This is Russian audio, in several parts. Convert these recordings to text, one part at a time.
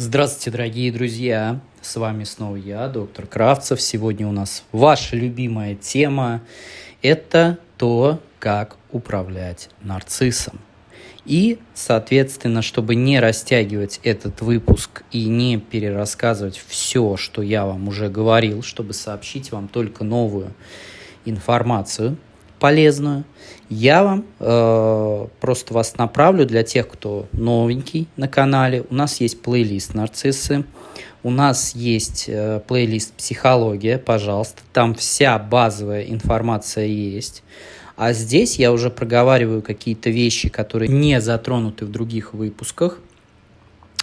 Здравствуйте, дорогие друзья! С вами снова я, доктор Кравцев. Сегодня у нас ваша любимая тема – это то, как управлять нарциссом. И, соответственно, чтобы не растягивать этот выпуск и не перерассказывать все, что я вам уже говорил, чтобы сообщить вам только новую информацию – полезную, я вам э, просто вас направлю для тех, кто новенький на канале. У нас есть плейлист «Нарциссы», у нас есть э, плейлист «Психология», пожалуйста, там вся базовая информация есть. А здесь я уже проговариваю какие-то вещи, которые не затронуты в других выпусках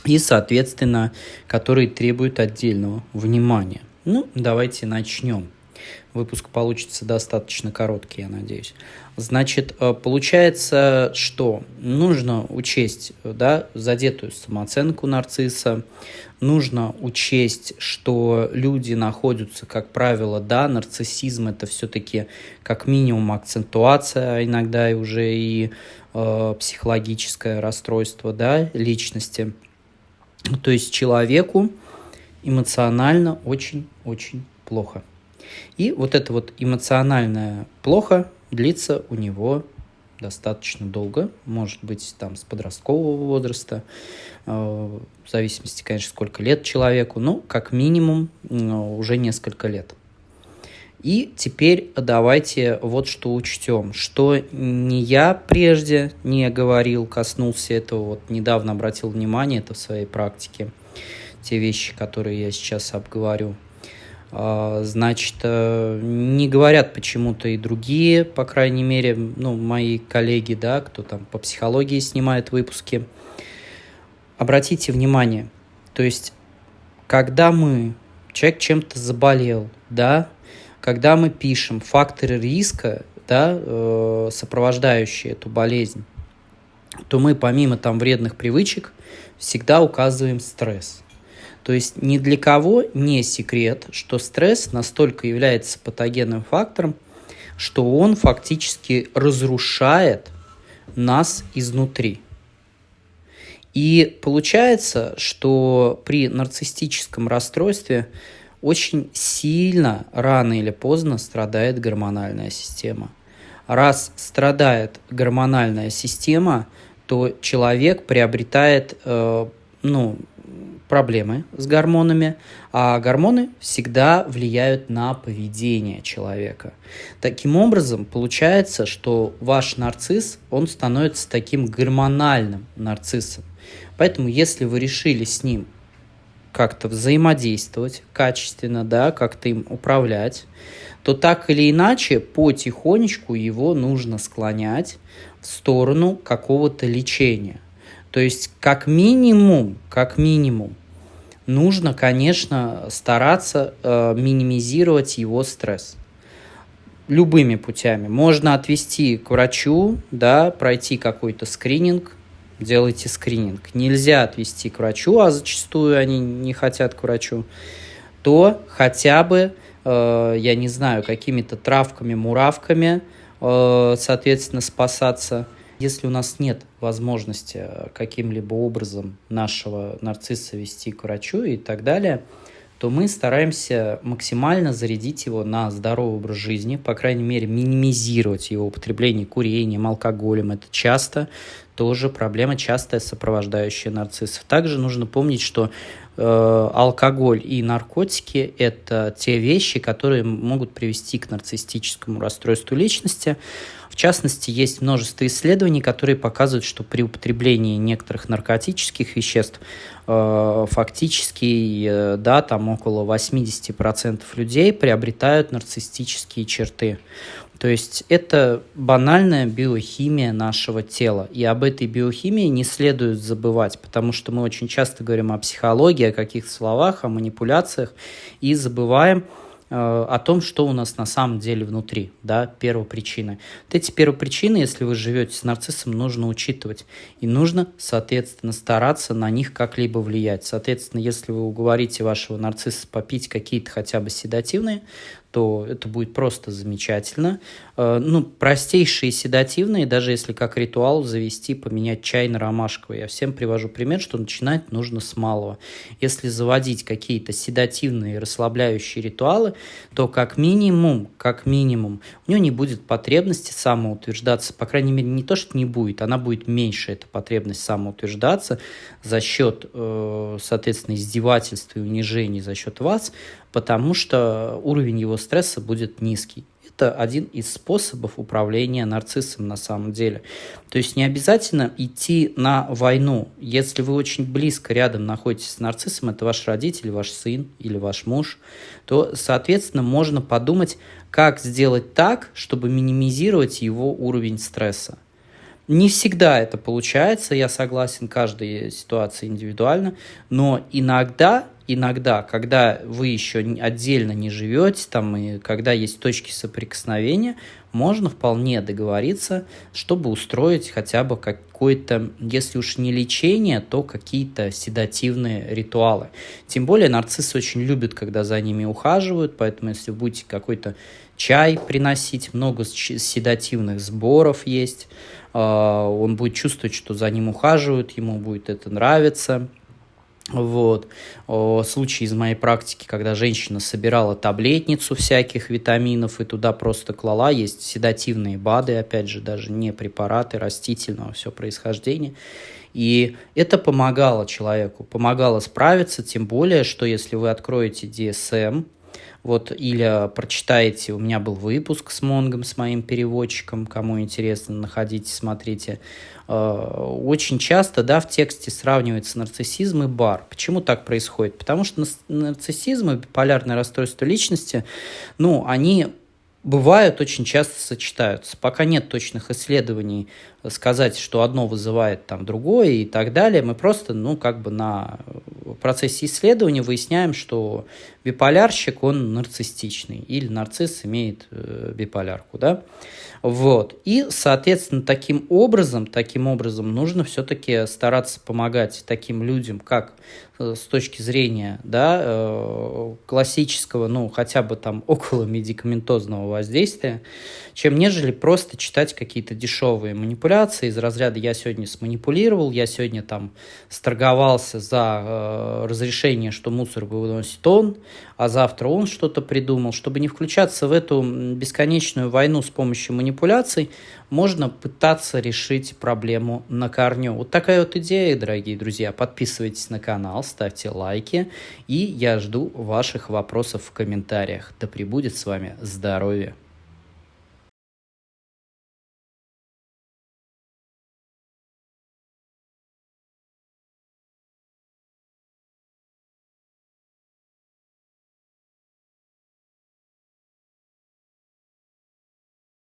и, соответственно, которые требуют отдельного внимания. Ну, давайте начнем. Выпуск получится достаточно короткий, я надеюсь. Значит, э, получается, что нужно учесть да, задетую самооценку нарцисса, нужно учесть, что люди находятся, как правило, да, нарциссизм это все-таки как минимум акцентуация, а иногда и уже и э, психологическое расстройство да, личности. То есть человеку эмоционально очень-очень плохо. И вот это вот эмоциональное плохо длится у него достаточно долго, может быть, там с подросткового возраста, э, в зависимости, конечно, сколько лет человеку, но как минимум уже несколько лет. И теперь давайте вот что учтем, что не я прежде не говорил, коснулся этого, вот недавно обратил внимание это в своей практике, те вещи, которые я сейчас обговорю, значит, э, не говорят почему-то и другие, по крайней мере, ну, мои коллеги, да, кто там по психологии снимает выпуски. Обратите внимание, то есть, когда мы, человек чем-то заболел, да, когда мы пишем факторы риска, да, э, сопровождающие эту болезнь, то мы помимо там вредных привычек всегда указываем стресс – то есть ни для кого не секрет, что стресс настолько является патогенным фактором, что он фактически разрушает нас изнутри. И получается, что при нарциссическом расстройстве очень сильно, рано или поздно, страдает гормональная система. Раз страдает гормональная система, то человек приобретает э, ну, проблемы с гормонами, а гормоны всегда влияют на поведение человека. Таким образом, получается, что ваш нарцисс, он становится таким гормональным нарциссом. Поэтому, если вы решили с ним как-то взаимодействовать качественно, да, как-то им управлять, то так или иначе потихонечку его нужно склонять в сторону какого-то лечения. То есть как минимум, как минимум, нужно, конечно, стараться э, минимизировать его стресс любыми путями. Можно отвести к врачу, да, пройти какой-то скрининг, делайте скрининг. Нельзя отвести к врачу, а зачастую они не хотят к врачу, то хотя бы, э, я не знаю, какими-то травками, муравками, э, соответственно, спасаться – если у нас нет возможности э, каким-либо образом нашего нарцисса вести к врачу и так далее, то мы стараемся максимально зарядить его на здоровый образ жизни, по крайней мере, минимизировать его употребление курением, алкоголем. Это часто тоже проблема, частая сопровождающая нарциссов. Также нужно помнить, что э, алкоголь и наркотики – это те вещи, которые могут привести к нарциссическому расстройству личности. В частности, есть множество исследований, которые показывают, что при употреблении некоторых наркотических веществ э, фактически, э, да, там около 80% людей приобретают нарциссические черты. То есть это банальная биохимия нашего тела. И об этой биохимии не следует забывать, потому что мы очень часто говорим о психологии, о каких-то словах, о манипуляциях и забываем, о том, что у нас на самом деле внутри, да, первопричины. Вот эти первопричины, если вы живете с нарциссом, нужно учитывать. И нужно, соответственно, стараться на них как-либо влиять. Соответственно, если вы уговорите вашего нарцисса попить какие-то хотя бы седативные, то это будет просто замечательно. Э, ну, простейшие седативные, даже если как ритуал завести, поменять чай на ромашковый. Я всем привожу пример, что начинать нужно с малого. Если заводить какие-то седативные расслабляющие ритуалы, то как минимум, как минимум, у него не будет потребности самоутверждаться. По крайней мере, не то, что не будет, она будет меньше, эта потребность самоутверждаться за счет, э, соответственно, издевательства и унижений за счет вас, потому что уровень его стресса будет низкий. Это один из способов управления нарциссом на самом деле. То есть не обязательно идти на войну. Если вы очень близко рядом находитесь с нарциссом, это ваш родитель, ваш сын или ваш муж, то, соответственно, можно подумать, как сделать так, чтобы минимизировать его уровень стресса. Не всегда это получается, я согласен, каждая ситуация индивидуальна, но иногда, иногда, когда вы еще отдельно не живете, там, и когда есть точки соприкосновения, можно вполне договориться, чтобы устроить хотя бы какое-то, если уж не лечение, то какие-то седативные ритуалы. Тем более нарциссы очень любят, когда за ними ухаживают, поэтому если вы будете какой-то чай приносить, много седативных сборов есть, а, он будет чувствовать, что за ним ухаживают, ему будет это нравиться. Вот. Случай из моей практики, когда женщина собирала таблетницу всяких витаминов и туда просто клала, есть седативные БАДы, опять же, даже не препараты растительного все происхождения. И это помогало человеку, помогало справиться, тем более, что если вы откроете DSM, вот, или прочитаете, у меня был выпуск с Монгом, с моим переводчиком, кому интересно, находите, смотрите. Э, очень часто, да, в тексте сравнивается нарциссизм и бар. Почему так происходит? Потому что нарциссизм и биполярное расстройство личности, ну, они бывают, очень часто сочетаются. Пока нет точных исследований сказать, что одно вызывает там другое и так далее, мы просто, ну, как бы на процессе исследования выясняем, что биполярщик, он нарциссичный, или нарцисс имеет э, биполярку, да. Вот. И, соответственно, таким образом, таким образом нужно все-таки стараться помогать таким людям, как э, с точки зрения да, э, классического, ну, хотя бы там около медикаментозного воздействия, чем нежели просто читать какие-то дешевые манипуляции из разряда «я сегодня сманипулировал», «я сегодня там сторговался за э, разрешение, что мусор выносит он», а завтра он что-то придумал. Чтобы не включаться в эту бесконечную войну с помощью манипуляций, можно пытаться решить проблему на корню. Вот такая вот идея, дорогие друзья. Подписывайтесь на канал, ставьте лайки, и я жду ваших вопросов в комментариях. Да пребудет с вами здоровье!